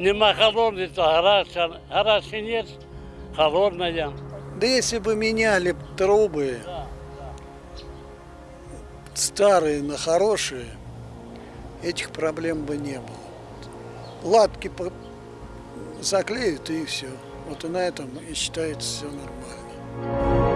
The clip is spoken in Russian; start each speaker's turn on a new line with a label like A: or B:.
A: Нема холодной, то гаряча, гаряча а нет, холодная.
B: Да если бы меняли трубы старые на хорошие, этих проблем бы не было. Латки по- заклеят и все. Вот и на этом и считается все нормально.